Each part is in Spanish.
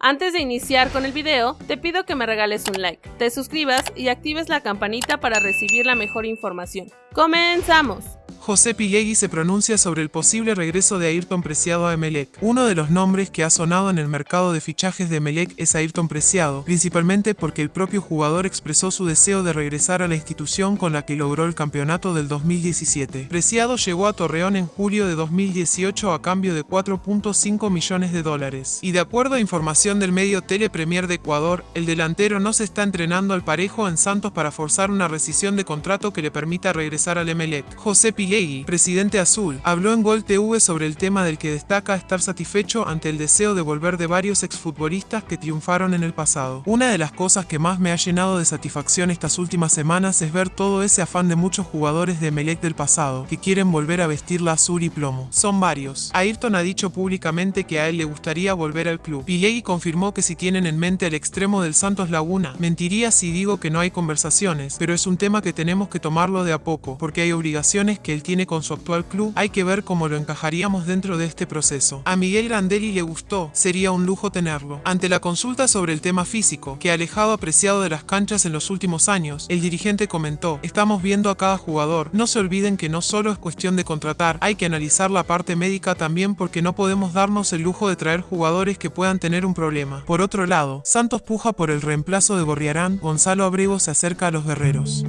Antes de iniciar con el video, te pido que me regales un like, te suscribas y actives la campanita para recibir la mejor información. ¡Comenzamos! José Pilegui se pronuncia sobre el posible regreso de Ayrton Preciado a Emelec. Uno de los nombres que ha sonado en el mercado de fichajes de Emelec es Ayrton Preciado, principalmente porque el propio jugador expresó su deseo de regresar a la institución con la que logró el campeonato del 2017. Preciado llegó a Torreón en julio de 2018 a cambio de 4.5 millones de dólares. Y de acuerdo a información del medio Tele Premier de Ecuador, el delantero no se está entrenando al parejo en Santos para forzar una rescisión de contrato que le permita regresar al Emelec. José Presidente azul, habló en Gol TV sobre el tema del que destaca estar satisfecho ante el deseo de volver de varios exfutbolistas que triunfaron en el pasado. Una de las cosas que más me ha llenado de satisfacción estas últimas semanas es ver todo ese afán de muchos jugadores de Melec del pasado, que quieren volver a vestir la azul y plomo. Son varios. Ayrton ha dicho públicamente que a él le gustaría volver al club. Pilegui confirmó que si tienen en mente el extremo del Santos Laguna, mentiría si digo que no hay conversaciones, pero es un tema que tenemos que tomarlo de a poco, porque hay obligaciones que el tiene con su actual club, hay que ver cómo lo encajaríamos dentro de este proceso. A Miguel Grandelli le gustó, sería un lujo tenerlo. Ante la consulta sobre el tema físico, que alejado apreciado de las canchas en los últimos años, el dirigente comentó, estamos viendo a cada jugador, no se olviden que no solo es cuestión de contratar, hay que analizar la parte médica también porque no podemos darnos el lujo de traer jugadores que puedan tener un problema. Por otro lado, Santos puja por el reemplazo de Gorriarán, Gonzalo Abrego se acerca a los guerreros.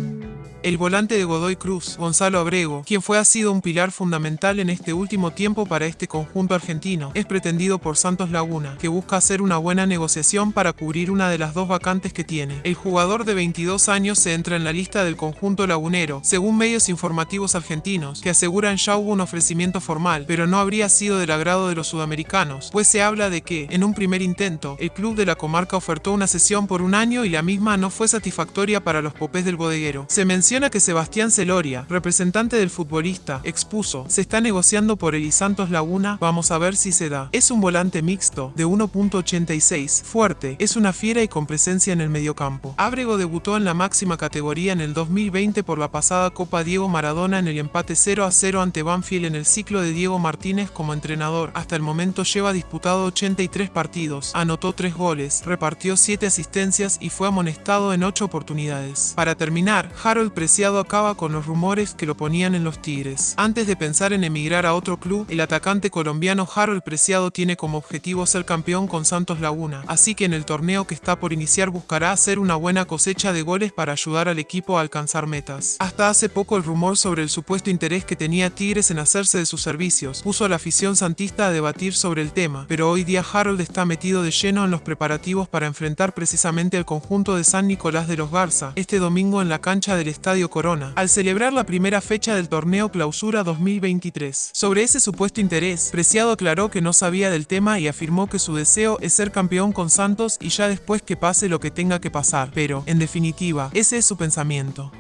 El volante de Godoy Cruz, Gonzalo Abrego, quien fue ha sido un pilar fundamental en este último tiempo para este conjunto argentino, es pretendido por Santos Laguna, que busca hacer una buena negociación para cubrir una de las dos vacantes que tiene. El jugador de 22 años se entra en la lista del conjunto lagunero, según medios informativos argentinos, que aseguran ya hubo un ofrecimiento formal, pero no habría sido del agrado de los sudamericanos, pues se habla de que, en un primer intento, el club de la comarca ofertó una sesión por un año y la misma no fue satisfactoria para los popés del bodeguero. Se menciona que Sebastián Celoria, representante del futbolista, expuso, se está negociando por el Santos Laguna, vamos a ver si se da. Es un volante mixto, de 1.86, fuerte, es una fiera y con presencia en el mediocampo. Ábrego debutó en la máxima categoría en el 2020 por la pasada Copa Diego Maradona en el empate 0 a 0 ante Banfield en el ciclo de Diego Martínez como entrenador. Hasta el momento lleva disputado 83 partidos, anotó 3 goles, repartió 7 asistencias y fue amonestado en 8 oportunidades. Para terminar, Harold Preciado acaba con los rumores que lo ponían en los Tigres. Antes de pensar en emigrar a otro club, el atacante colombiano Harold Preciado tiene como objetivo ser campeón con Santos Laguna, así que en el torneo que está por iniciar buscará hacer una buena cosecha de goles para ayudar al equipo a alcanzar metas. Hasta hace poco el rumor sobre el supuesto interés que tenía Tigres en hacerse de sus servicios puso a la afición santista a debatir sobre el tema, pero hoy día Harold está metido de lleno en los preparativos para enfrentar precisamente al conjunto de San Nicolás de los Garza, este domingo en la cancha del Corona al celebrar la primera fecha del torneo Clausura 2023. Sobre ese supuesto interés, Preciado aclaró que no sabía del tema y afirmó que su deseo es ser campeón con Santos y ya después que pase lo que tenga que pasar, pero, en definitiva, ese es su pensamiento.